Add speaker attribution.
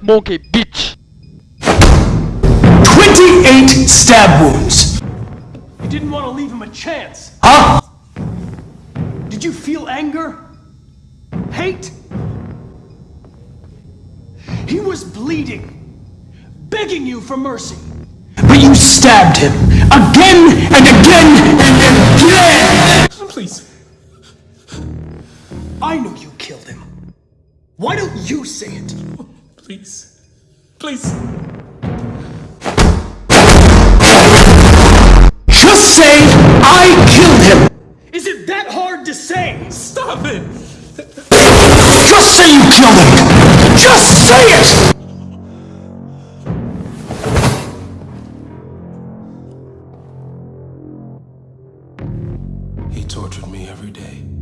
Speaker 1: monkey bitch.
Speaker 2: 28 stab wounds.
Speaker 3: You didn't want to leave him a chance.
Speaker 2: Huh?
Speaker 3: Did you feel anger? Hate? He was bleeding, begging you for mercy.
Speaker 2: But you stabbed him again and again and again!
Speaker 3: Please. I know you killed him. Why don't you say it?
Speaker 4: Please. Please.
Speaker 2: Just say I killed him!
Speaker 3: Is it that hard to say?
Speaker 4: Stop it!
Speaker 2: Just say you killed him! Just say it!
Speaker 4: He tortured me every day.